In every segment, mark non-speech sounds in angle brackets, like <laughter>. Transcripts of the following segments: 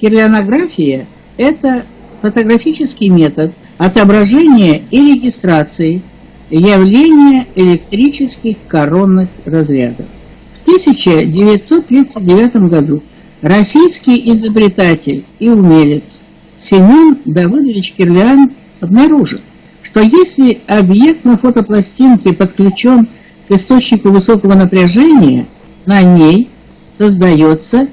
Кирлянография – это фотографический метод отображения и регистрации явления электрических коронных разрядов. В 1939 году российский изобретатель и умелец Семен Давыдович Кирлян обнаружил, что если объект на фотопластинке подключен к источнику высокого напряжения, на ней создается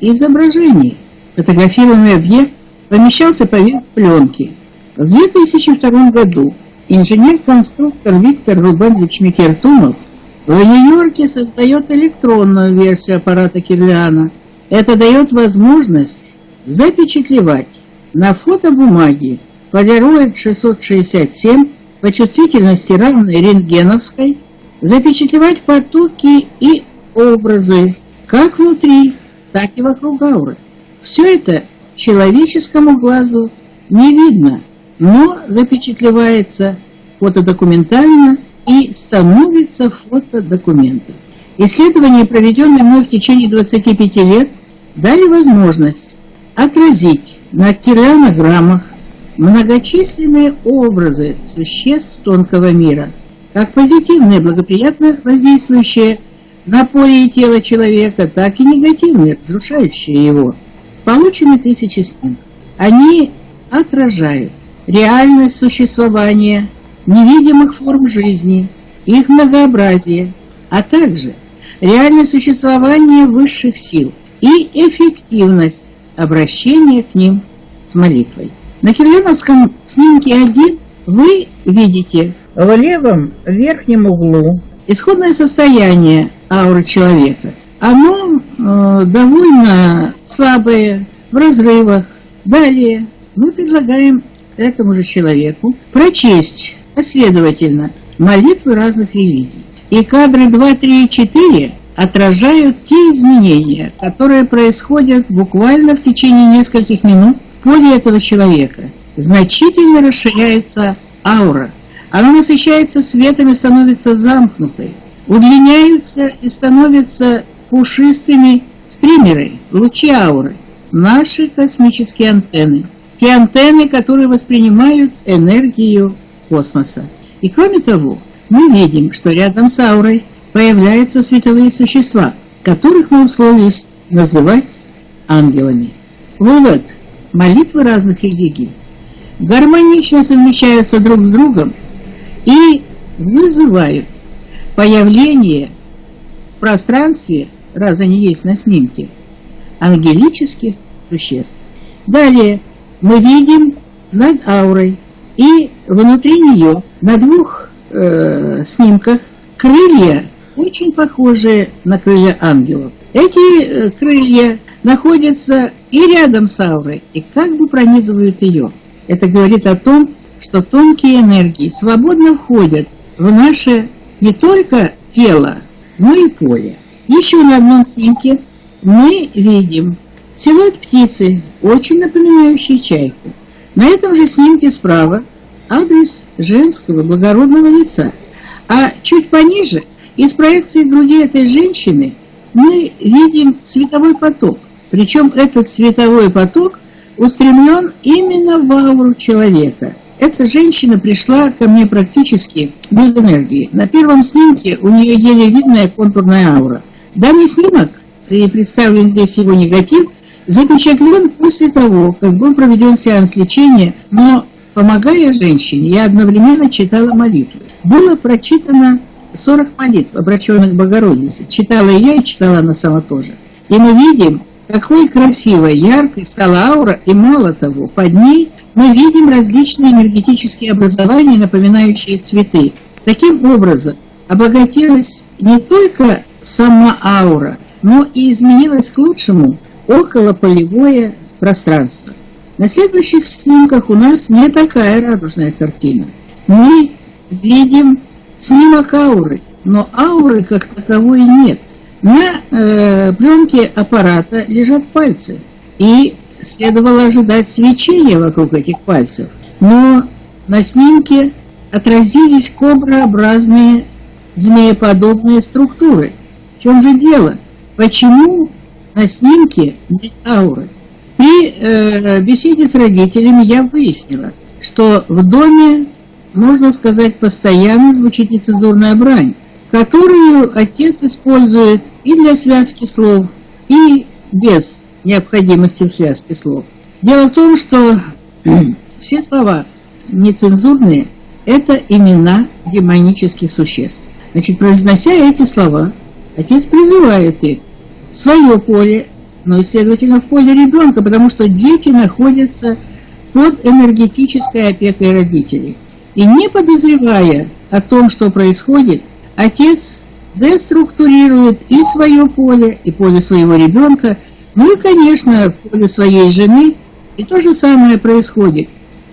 изображение. Фотографируемый объект помещался поверх пленки. В 2002 году инженер-конструктор Виктор Рубанович Микертунов в Нью-Йорке создает электронную версию аппарата Кирляна. Это дает возможность запечатлевать на фотобумаге полироид 667 по чувствительности равной рентгеновской, запечатлевать потоки и образы как внутри, так и вокруг ауры. Все это человеческому глазу не видно, но запечатлевается фотодокументально и становится фотодокументом. Исследования, проведенные мной в течение 25 лет, дали возможность отразить на килограммах многочисленные образы существ тонкого мира, как позитивные, благоприятно воздействующие на поле и тело человека, так и негативные, разрушающие его. Получены тысячи снимков. Они отражают реальность существования невидимых форм жизни, их многообразие, а также реальное существование высших сил и эффективность обращения к ним с молитвой. На кириллиновском снимке 1 вы видите в левом верхнем углу исходное состояние ауры человека. Оно довольно слабое, в разрывах. Далее мы предлагаем этому же человеку прочесть последовательно молитвы разных религий. И кадры 2, 3 и 4 отражают те изменения, которые происходят буквально в течение нескольких минут в поле этого человека. Значительно расширяется аура. Она насыщается светом и становится замкнутой. Удлиняются и становятся пушистыми стримеры, лучи ауры, наши космические антенны. Те антенны, которые воспринимают энергию космоса. И кроме того, мы видим, что рядом с аурой появляются световые существа, которых мы условились называть ангелами. Вывод. Молитвы разных религий гармонично совмещаются друг с другом и вызывают появление в пространстве, раз они есть на снимке, ангелических существ. Далее мы видим над аурой и внутри нее на двух э, снимках крылья, очень похожие на крылья ангелов. Эти э, крылья находятся и рядом с аурой, и как бы пронизывают ее. Это говорит о том, что тонкие энергии свободно входят в наше не только тело, но и поле. Еще на одном снимке мы видим силуэт птицы, очень напоминающий чайку. На этом же снимке справа адрес женского благородного лица, а чуть пониже из проекции груди этой женщины мы видим световой поток. Причем этот световой поток устремлен именно в ауру человека. Эта женщина пришла ко мне практически без энергии. На первом снимке у нее еле видная контурная аура. Данный снимок, и представлен здесь его негатив, запечатлен после того, как был проведен сеанс лечения, но, помогая женщине, я одновременно читала молитвы. Было прочитано 40 молитв, обращенных к Богородице. Читала я и читала она сама тоже. И мы видим, какой красивой, яркой стала аура, и мало того, под ней мы видим различные энергетические образования, напоминающие цветы. Таким образом, обогатилась не только сама аура, но и изменилось к лучшему околополевое пространство. На следующих снимках у нас не такая радужная картина. Мы видим снимок ауры, но ауры как таковой нет. На э, пленке аппарата лежат пальцы, и следовало ожидать свечения вокруг этих пальцев. Но на снимке отразились коброобразные змееподобные структуры. Чем же дело? Почему на снимке нет ауры? При э, беседе с родителями я выяснила, что в доме, можно сказать, постоянно звучит нецензурная брань, которую отец использует и для связки слов, и без необходимости в связке слов. Дело в том, что <clears throat> все слова нецензурные – это имена демонических существ. Значит, произнося эти слова, отец призывает их в свое поле, но и, следовательно, в поле ребенка, потому что дети находятся под энергетической опекой родителей. И не подозревая о том, что происходит, отец деструктурирует и свое поле, и поле своего ребенка, ну и, конечно, поле своей жены. И то же самое происходит,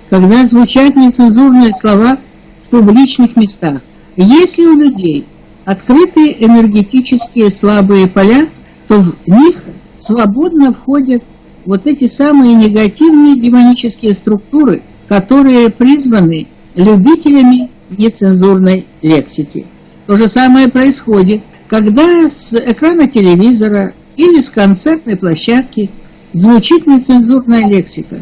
когда звучат нецензурные слова в публичных местах. Если у людей открытые энергетические слабые поля, то в них свободно входят вот эти самые негативные демонические структуры, которые призваны любителями нецензурной лексики. То же самое происходит, когда с экрана телевизора или с концертной площадки звучит нецензурная лексика.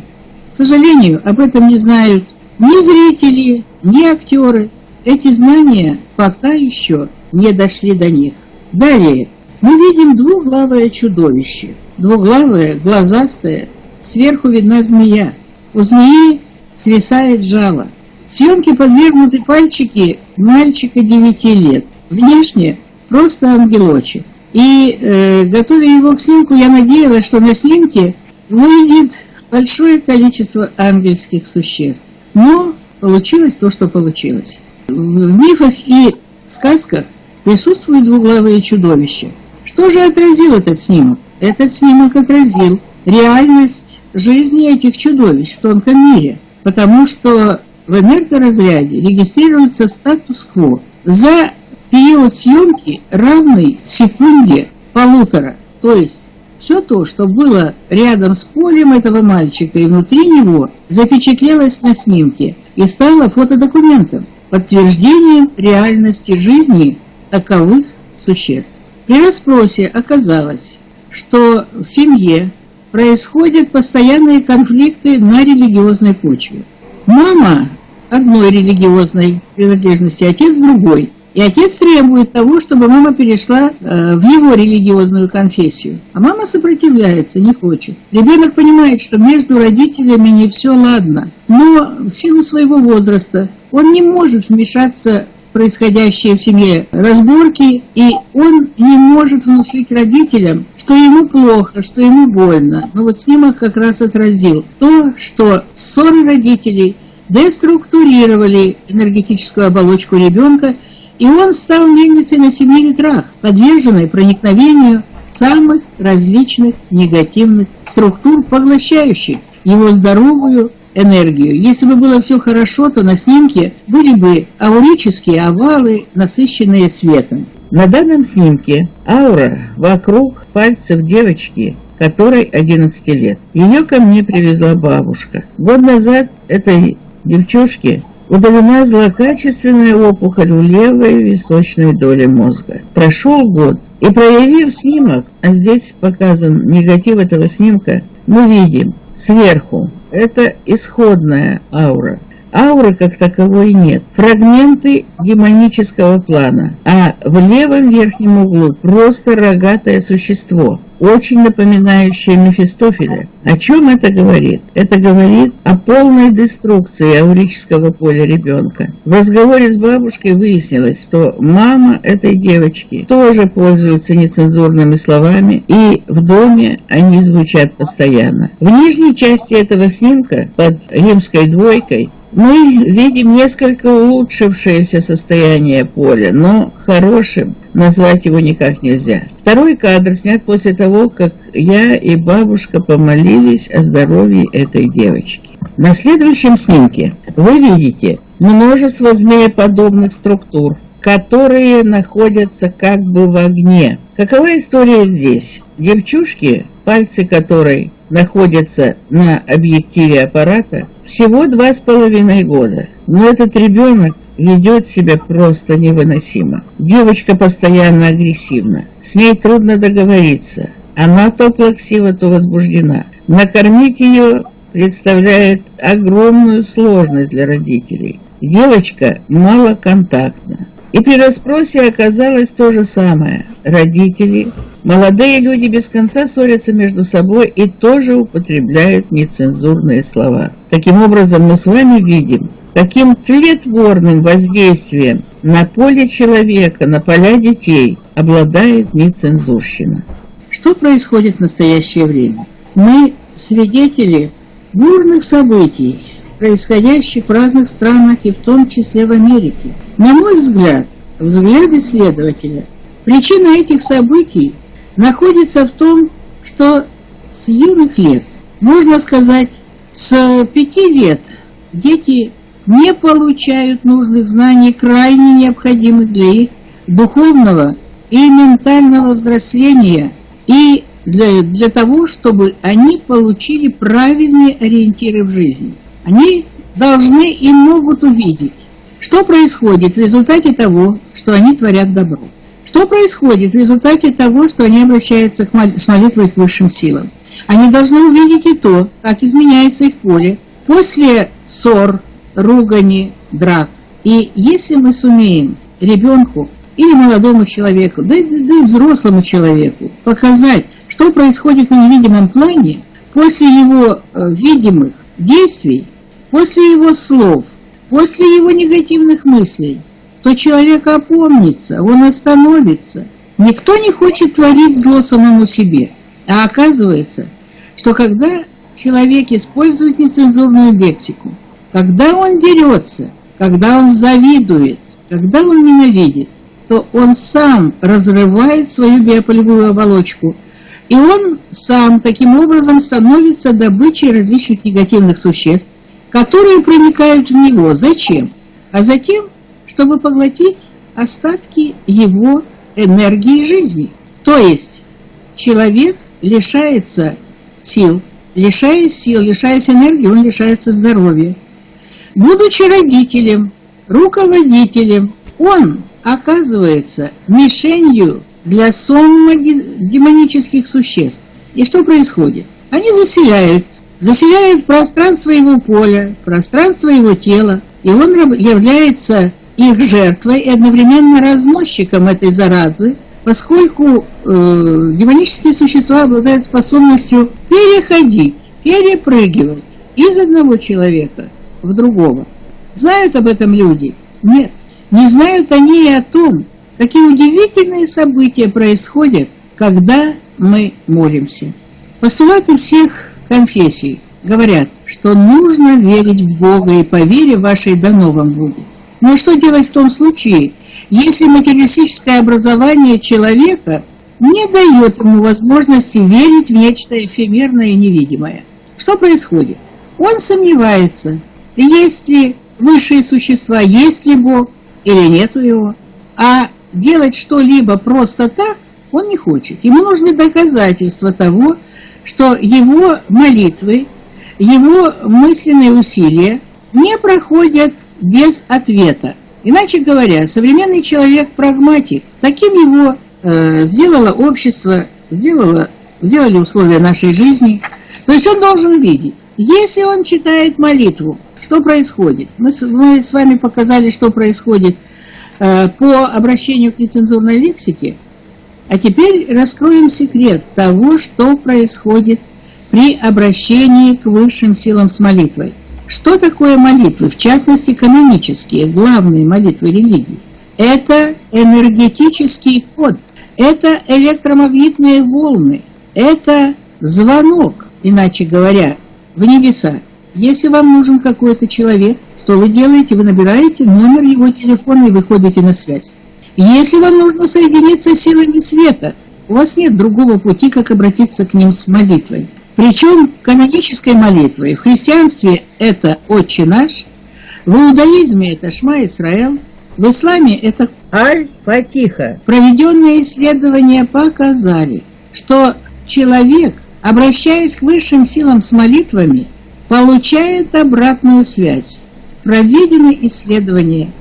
К сожалению, об этом не знают ни зрители, ни актеры. Эти знания пока еще не дошли до них. Далее мы видим двуглавое чудовище. Двуглавое, глазастое, сверху видна змея. У змеи свисает жало. Съемки подвергнуты пальчики мальчика 9 лет. Внешне просто ангелочек. И э, готовя его к снимку, я надеялась, что на снимке выйдет большое количество ангельских существ. Но получилось то, что получилось. В мифах и сказках присутствуют двуглавые чудовища. Что же отразил этот снимок? Этот снимок отразил реальность жизни этих чудовищ в тонком мире, потому что в энергоразряде регистрируется статус-кво за период съемки равный секунде полутора. То есть все то, что было рядом с полем этого мальчика и внутри него, запечатлелось на снимке и стало фотодокументом, подтверждением реальности жизни таковых существ. При расспросе оказалось, что в семье происходят постоянные конфликты на религиозной почве. Мама одной религиозной принадлежности, отец другой. И отец требует того, чтобы мама перешла э, в его религиозную конфессию. А мама сопротивляется, не хочет. Ребенок понимает, что между родителями не все ладно. Но в силу своего возраста он не может вмешаться происходящие в семье разборки, и он не может внушить родителям, что ему плохо, что ему больно. Но вот снимок как раз отразил то, что ссоры родителей – деструктурировали энергетическую оболочку ребенка, и он стал мельницей на семи ветрах, подверженной проникновению самых различных негативных структур, поглощающих его здоровую энергию. Если бы было все хорошо, то на снимке были бы аурические овалы, насыщенные светом. На данном снимке аура вокруг пальцев девочки которой 11 лет. Ее ко мне привезла бабушка. Год назад этой девчушки удалена злокачественная опухоль в левой височной доле мозга. Прошел год, и проявив снимок, а здесь показан негатив этого снимка, мы видим сверху, это исходная аура, Ауры как таковой нет. Фрагменты демонического плана. А в левом верхнем углу просто рогатое существо, очень напоминающее Мефистофеля. О чем это говорит? Это говорит о полной деструкции аурического поля ребенка. В разговоре с бабушкой выяснилось, что мама этой девочки тоже пользуется нецензурными словами, и в доме они звучат постоянно. В нижней части этого снимка под римской двойкой мы видим несколько улучшившееся состояние поля, но хорошим назвать его никак нельзя. Второй кадр снят после того, как я и бабушка помолились о здоровье этой девочки. На следующем снимке вы видите множество змееподобных структур, которые находятся как бы в огне. Какова история здесь? Девчушки, пальцы которой находятся на объективе аппарата, всего два с половиной года. Но этот ребенок ведет себя просто невыносимо. Девочка постоянно агрессивна. С ней трудно договориться. Она то плаксива, то возбуждена. Накормить ее представляет огромную сложность для родителей. Девочка малоконтактна. И при расспросе оказалось то же самое. Родители, молодые люди без конца ссорятся между собой и тоже употребляют нецензурные слова. Таким образом, мы с вами видим, каким тлетворным воздействием на поле человека, на поля детей обладает нецензурщина. Что происходит в настоящее время? Мы свидетели бурных событий, происходящих в разных странах и в том числе в Америке. На мой взгляд, взгляд исследователя, причина этих событий находится в том, что с юных лет, можно сказать, с пяти лет дети не получают нужных знаний, крайне необходимых для их духовного и ментального взросления и для, для того, чтобы они получили правильные ориентиры в жизни. Они должны и могут увидеть, что происходит в результате того, что они творят добро. Что происходит в результате того, что они обращаются с молитвой к высшим силам. Они должны увидеть и то, как изменяется их поле после ссор, ругани, драк. И если мы сумеем ребенку или молодому человеку, да, да и взрослому человеку показать, что происходит в невидимом плане после его э, видимых действий, после его слов, после его негативных мыслей, то человек опомнится, он остановится. Никто не хочет творить зло самому себе. А оказывается, что когда человек использует нецензурную лексику, когда он дерется, когда он завидует, когда он ненавидит, то он сам разрывает свою биополевую оболочку, и он сам таким образом становится добычей различных негативных существ, которые проникают в него. Зачем? А затем, чтобы поглотить остатки его энергии жизни. То есть человек лишается сил, лишаясь сил, лишаясь энергии, он лишается здоровья. Будучи родителем, руководителем, он оказывается мишенью для сонма демонических существ. И что происходит? Они заселяют, заселяют пространство его поля, пространство его тела, и он является их жертвой и одновременно разносчиком этой заразы, поскольку э, демонические существа обладают способностью переходить, перепрыгивать из одного человека в другого. Знают об этом люди? Нет. Не знают они и о том, какие удивительные события происходят, когда мы молимся. Постулаты всех конфессий говорят, что нужно верить в Бога и по вере вашей дано вам будет. Но что делать в том случае, если материалистическое образование человека не дает ему возможности верить в нечто эфемерное и невидимое? Что происходит? Он сомневается, есть ли высшие существа, есть ли Бог или нету его. А делать что-либо просто так он не хочет. Ему нужны доказательства того, что его молитвы, его мысленные усилия не проходят без ответа. Иначе говоря, современный человек прагматик. Таким его э, сделало общество, сделало, сделали условия нашей жизни. То есть он должен видеть, если он читает молитву, что происходит? Мы, мы с вами показали, что происходит по обращению к нецензурной лексике. А теперь раскроем секрет того, что происходит при обращении к высшим силам с молитвой. Что такое молитвы, в частности канонические, главные молитвы религии? Это энергетический код, это электромагнитные волны, это звонок, иначе говоря, в небеса. Если вам нужен какой-то человек, что вы делаете? Вы набираете номер его телефона и выходите на связь. Если вам нужно соединиться с силами света, у вас нет другого пути, как обратиться к ним с молитвой. Причем канонической молитвой. В христианстве это «Отче наш», в иудаизме это «Шма Исраэл», в исламе это «Аль-Фатиха». Проведенные исследования показали, что человек, обращаясь к высшим силам с молитвами, получает обратную связь. Проведены исследования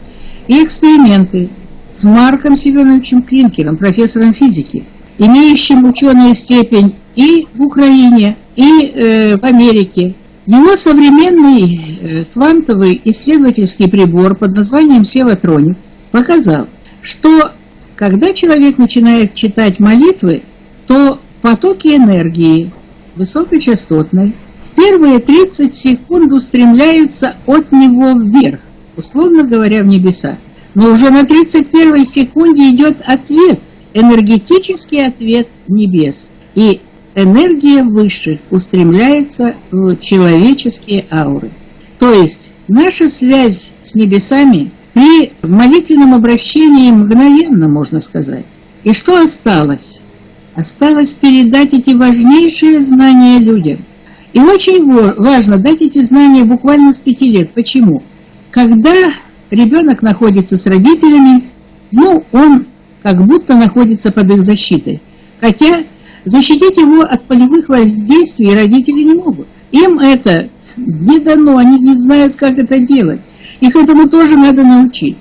и эксперименты с Марком Семеновичем Клинкером, профессором физики, имеющим ученую степень и в Украине, и э, в Америке. Его современный э, квантовый исследовательский прибор под названием Севатроник показал, что когда человек начинает читать молитвы, то потоки энергии высокочастотной первые 30 секунд устремляются от него вверх, условно говоря, в небеса. Но уже на 31 секунде идет ответ, энергетический ответ небес. И энергия высших устремляется в человеческие ауры. То есть наша связь с небесами при молитвенном обращении мгновенно, можно сказать. И что осталось? Осталось передать эти важнейшие знания людям. И очень важно дать эти знания буквально с пяти лет. Почему? Когда ребенок находится с родителями, ну, он как будто находится под их защитой. Хотя защитить его от полевых воздействий родители не могут. Им это не дано, они не знают, как это делать. Их этому тоже надо научить.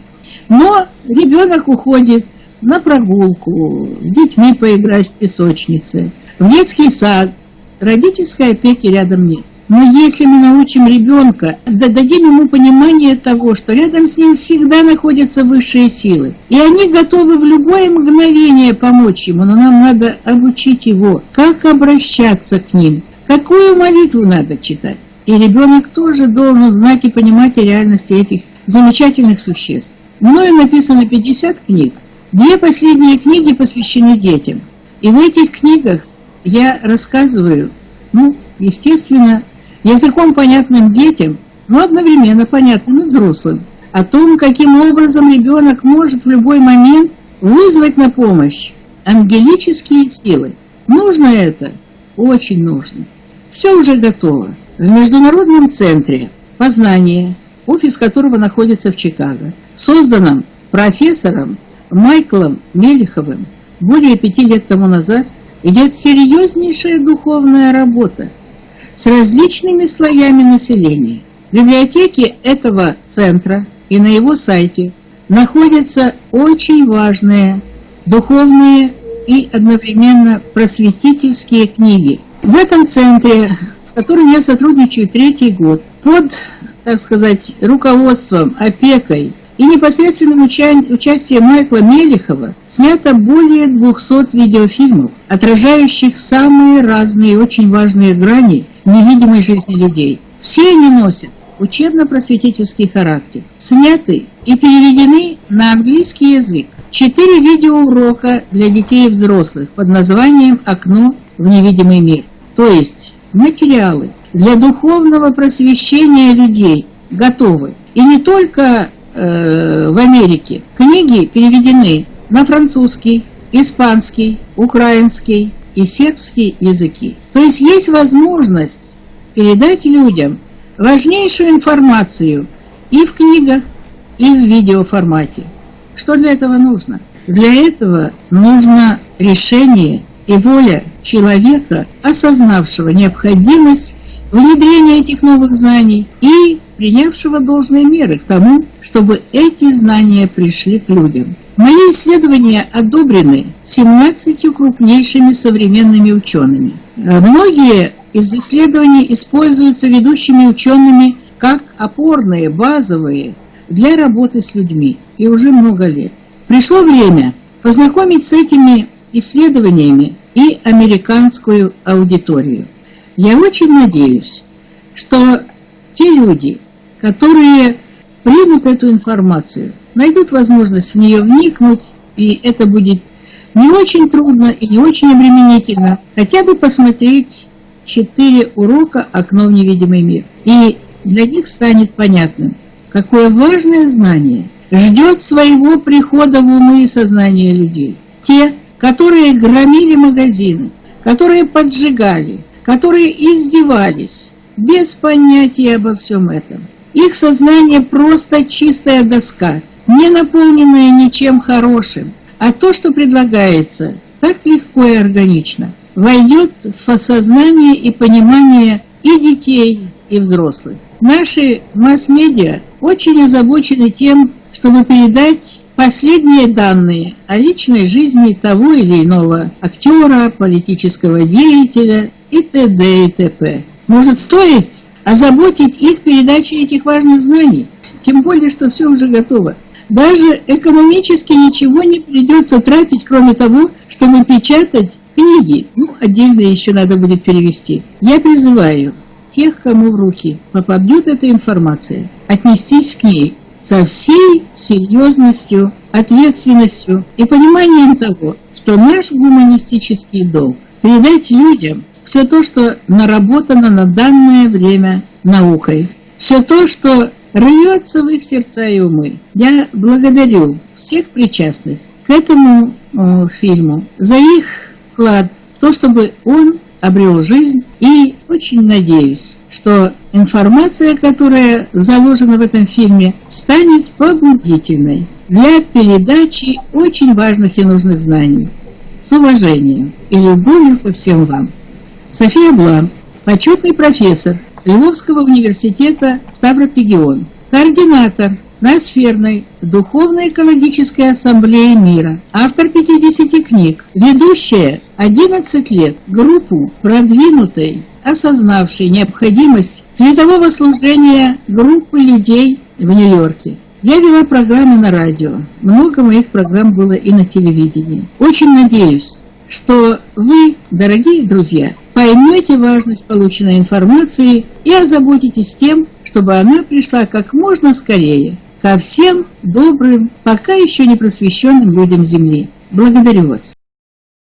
Но ребенок уходит на прогулку, с детьми поиграть в песочнице, в детский сад. Родительской опеки рядом нет. Но если мы научим ребенка, дадим ему понимание того, что рядом с ним всегда находятся высшие силы, и они готовы в любое мгновение помочь ему, но нам надо обучить его, как обращаться к ним, какую молитву надо читать. И ребенок тоже должен знать и понимать о реальности этих замечательных существ. Мною написано 50 книг. Две последние книги посвящены детям. И в этих книгах я рассказываю, ну, естественно, языком понятным детям, но одновременно понятным и взрослым, о том, каким образом ребенок может в любой момент вызвать на помощь ангелические силы. Нужно это? Очень нужно. Все уже готово. В Международном центре познания, офис которого находится в Чикаго, созданном профессором Майклом Мелиховым более пяти лет тому назад, идет серьезнейшая духовная работа с различными слоями населения. В библиотеке этого центра и на его сайте находятся очень важные духовные и одновременно просветительские книги. В этом центре, с которым я сотрудничаю третий год, под, так сказать, руководством, опекой и непосредственным уча участием Майкла Мелихова снято более 200 видеофильмов, отражающих самые разные и очень важные грани невидимой жизни людей. Все они носят учебно-просветительский характер, сняты и переведены на английский язык. Четыре видеоурока для детей и взрослых под названием «Окно в невидимый мир». То есть материалы для духовного просвещения людей готовы. И не только в Америке. Книги переведены на французский, испанский, украинский и сербский языки. То есть есть возможность передать людям важнейшую информацию и в книгах, и в видеоформате. Что для этого нужно? Для этого нужно решение и воля человека, осознавшего необходимость внедрения этих новых знаний и принявшего должные меры к тому, чтобы эти знания пришли к людям. Мои исследования одобрены 17 крупнейшими современными учеными. Многие из исследований используются ведущими учеными как опорные, базовые для работы с людьми, и уже много лет. Пришло время познакомить с этими исследованиями и американскую аудиторию. Я очень надеюсь, что те люди, которые примут эту информацию, найдут возможность в нее вникнуть, и это будет не очень трудно и не очень обременительно, хотя бы посмотреть четыре урока «Окно в невидимый мир». И для них станет понятным, какое важное знание ждет своего прихода в умы и сознание людей. Те, которые громили магазины, которые поджигали, которые издевались, без понятия обо всем этом. Их сознание просто чистая доска, не наполненная ничем хорошим. А то, что предлагается, так легко и органично, войдет в осознание и понимание и детей, и взрослых. Наши масс-медиа очень озабочены тем, чтобы передать последние данные о личной жизни того или иного актера, политического деятеля и т.д. и т.п. Может стоить озаботить их передачей этих важных знаний, тем более, что все уже готово. Даже экономически ничего не придется тратить, кроме того, чтобы печатать книги. Ну, отдельно еще надо будет перевести. Я призываю тех, кому в руки попадет эта информация, отнестись к ней со всей серьезностью, ответственностью и пониманием того, что наш гуманистический долг – передать людям все то, что наработано на данное время наукой, все то, что рвется в их сердца и умы. Я благодарю всех причастных к этому о, фильму за их вклад в то, чтобы он обрел жизнь. И очень надеюсь, что информация, которая заложена в этом фильме, станет побудительной для передачи очень важных и нужных знаний. С уважением и любовью ко всем вам. София Блант, почетный профессор Львовского университета Ставропегион, координатор Ноосферной Духовно-экологической ассамблеи мира, автор 50 книг, ведущая 11 лет группу продвинутой, осознавшей необходимость цветового служения группы людей в Нью-Йорке. Я вела программы на радио, много моих программ было и на телевидении. Очень надеюсь, что вы, дорогие друзья, поймете важность полученной информации и озаботитесь тем, чтобы она пришла как можно скорее ко всем добрым, пока еще не просвещенным людям Земли. Благодарю вас.